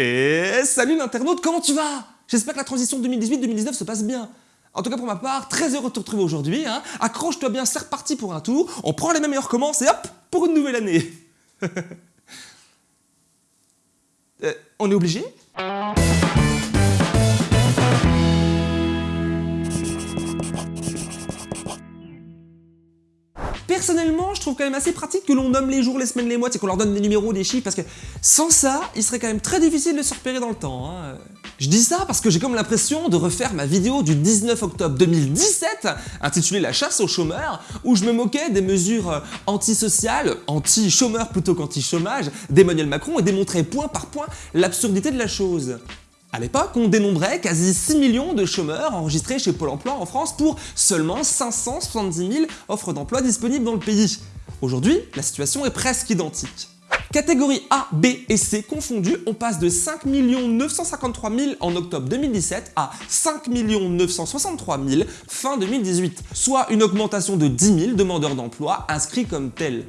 Et salut l'internaute, comment tu vas? J'espère que la transition 2018-2019 se passe bien. En tout cas pour ma part, très heureux de te retrouver aujourd'hui. Hein. Accroche-toi bien, c'est reparti pour un tour. On prend les mêmes meilleurs commences et hop, pour une nouvelle année. Euh, on est obligé? Personnellement, je trouve quand même assez pratique que l'on nomme les jours, les semaines, les mois, c'est qu'on leur donne des numéros, des chiffres, parce que sans ça, il serait quand même très difficile de se repérer dans le temps. Hein. Je dis ça parce que j'ai comme l'impression de refaire ma vidéo du 19 octobre 2017, intitulée La chasse aux chômeurs, où je me moquais des mesures euh, antisociales, anti-chômeurs plutôt qu'anti-chômage, d'Emmanuel Macron et démontrais point par point l'absurdité de la chose. À l'époque, on dénombrait quasi 6 millions de chômeurs enregistrés chez Pôle emploi en France pour seulement 570 000 offres d'emploi disponibles dans le pays. Aujourd'hui, la situation est presque identique. Catégorie A, B et C confondues, on passe de 5 953 000 en octobre 2017 à 5 963 000 fin 2018, soit une augmentation de 10 000 demandeurs d'emploi inscrits comme tels.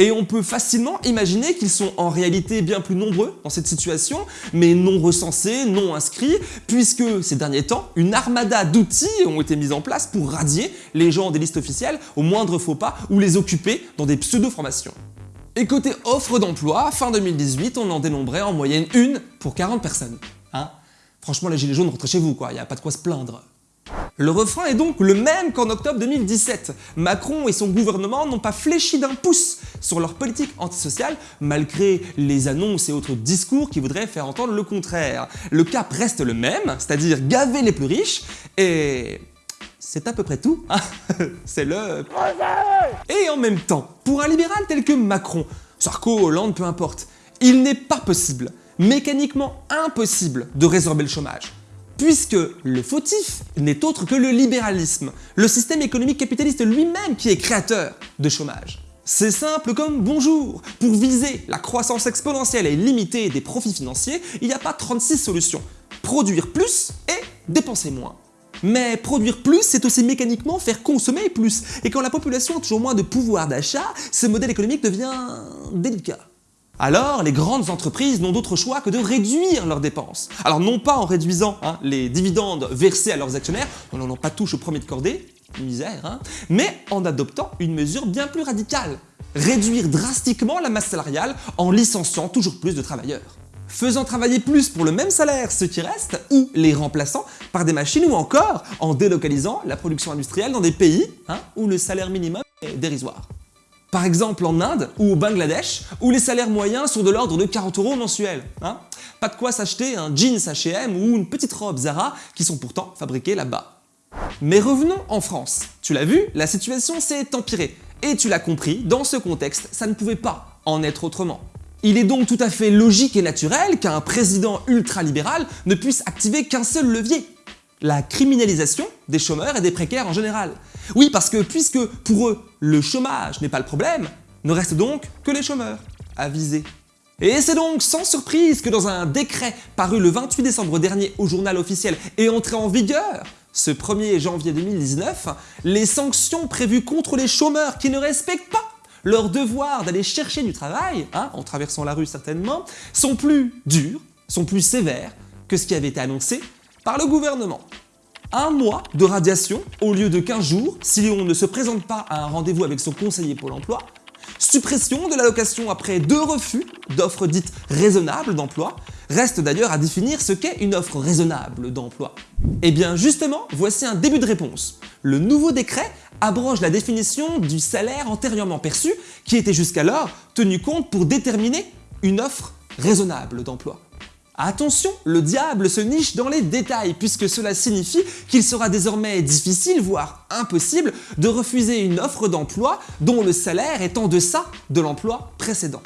Et on peut facilement imaginer qu'ils sont en réalité bien plus nombreux dans cette situation, mais non recensés, non inscrits, puisque ces derniers temps, une armada d'outils ont été mis en place pour radier les gens des listes officielles au moindre faux pas ou les occuper dans des pseudo-formations. Et côté offre d'emploi, fin 2018, on en dénombrait en moyenne une pour 40 personnes. Hein? Franchement, les gilets jaunes, rentrez chez vous, quoi, y a pas de quoi se plaindre. Le refrain est donc le même qu'en octobre 2017. Macron et son gouvernement n'ont pas fléchi d'un pouce sur leur politique antisociale, malgré les annonces et autres discours qui voudraient faire entendre le contraire. Le cap reste le même, c'est-à-dire gaver les plus riches, et c'est à peu près tout. Hein. c'est le... Et en même temps, pour un libéral tel que Macron, Sarko, Hollande, peu importe, il n'est pas possible, mécaniquement impossible, de résorber le chômage puisque le fautif n'est autre que le libéralisme, le système économique capitaliste lui-même qui est créateur de chômage. C'est simple comme bonjour Pour viser la croissance exponentielle et limitée des profits financiers, il n'y a pas 36 solutions. Produire plus et dépenser moins. Mais produire plus, c'est aussi mécaniquement faire consommer plus. Et quand la population a toujours moins de pouvoir d'achat, ce modèle économique devient délicat. Alors, les grandes entreprises n'ont d'autre choix que de réduire leurs dépenses. Alors non pas en réduisant hein, les dividendes versés à leurs actionnaires, on n'en a pas touche au premier de cordée, misère, hein, mais en adoptant une mesure bien plus radicale. Réduire drastiquement la masse salariale en licenciant toujours plus de travailleurs faisant travailler plus pour le même salaire ceux qui restent, ou les remplaçant par des machines, ou encore en délocalisant la production industrielle dans des pays hein, où le salaire minimum est dérisoire. Par exemple en Inde ou au Bangladesh, où les salaires moyens sont de l'ordre de 40 euros mensuels. Hein Pas de quoi s'acheter un jeans H&M ou une petite robe Zara qui sont pourtant fabriqués là-bas. Mais revenons en France. Tu l'as vu, la situation s'est empirée. Et tu l'as compris, dans ce contexte, ça ne pouvait pas en être autrement. Il est donc tout à fait logique et naturel qu'un président ultralibéral ne puisse activer qu'un seul levier, la criminalisation des chômeurs et des précaires en général. Oui, parce que puisque pour eux, le chômage n'est pas le problème, ne reste donc que les chômeurs à viser. Et c'est donc sans surprise que dans un décret paru le 28 décembre dernier au journal officiel et entré en vigueur ce 1er janvier 2019, les sanctions prévues contre les chômeurs qui ne respectent pas leur devoir d'aller chercher du travail, hein, en traversant la rue certainement, sont plus dures, sont plus sévères que ce qui avait été annoncé par le gouvernement un mois de radiation au lieu de 15 jours si on ne se présente pas à un rendez-vous avec son conseiller Pôle emploi, suppression de l'allocation après deux refus d'offres dites raisonnables d'emploi, reste d'ailleurs à définir ce qu'est une offre raisonnable d'emploi. Eh bien justement, voici un début de réponse. Le nouveau décret abroge la définition du salaire antérieurement perçu qui était jusqu'alors tenu compte pour déterminer une offre raisonnable d'emploi. Attention, le diable se niche dans les détails puisque cela signifie qu'il sera désormais difficile, voire impossible, de refuser une offre d'emploi dont le salaire est en deçà de l'emploi précédent.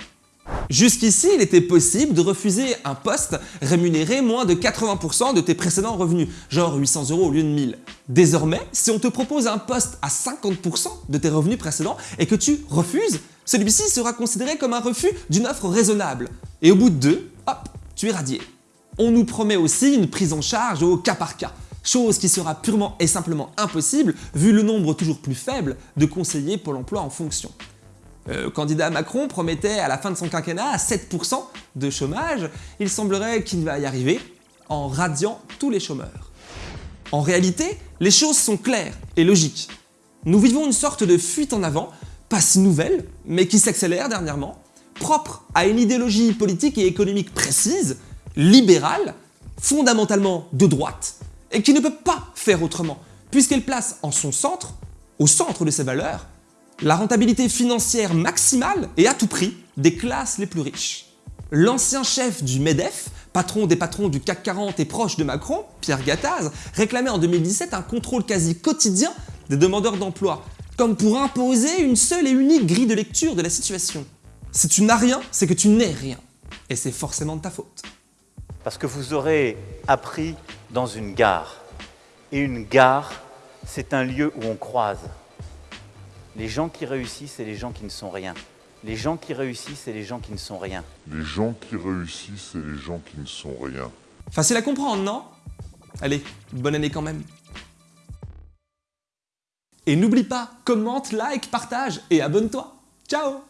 Jusqu'ici, il était possible de refuser un poste rémunéré moins de 80% de tes précédents revenus, genre 800 euros au lieu de 1000. Désormais, si on te propose un poste à 50% de tes revenus précédents et que tu refuses, celui-ci sera considéré comme un refus d'une offre raisonnable. Et au bout de deux, tu es radié. On nous promet aussi une prise en charge au cas par cas, chose qui sera purement et simplement impossible vu le nombre toujours plus faible de conseillers Pôle emploi en fonction. Le candidat Macron promettait à la fin de son quinquennat 7% de chômage, il semblerait qu'il va y arriver en radiant tous les chômeurs. En réalité, les choses sont claires et logiques. Nous vivons une sorte de fuite en avant, pas si nouvelle, mais qui s'accélère dernièrement, propre à une idéologie politique et économique précise, libérale, fondamentalement de droite, et qui ne peut pas faire autrement, puisqu'elle place en son centre, au centre de ses valeurs, la rentabilité financière maximale et à tout prix des classes les plus riches. L'ancien chef du MEDEF, patron des patrons du CAC 40 et proche de Macron, Pierre Gattaz, réclamait en 2017 un contrôle quasi quotidien des demandeurs d'emploi, comme pour imposer une seule et unique grille de lecture de la situation. Si tu n'as rien, c'est que tu n'es rien. Et c'est forcément de ta faute. Parce que vous aurez appris dans une gare. Et une gare, c'est un lieu où on croise. Les gens qui réussissent et les gens qui ne sont rien. Les gens qui réussissent et les gens qui ne sont rien. Les gens qui réussissent et les gens qui ne sont rien. Facile à comprendre, non? Allez, bonne année quand même. Et n'oublie pas, commente, like, partage et abonne-toi. Ciao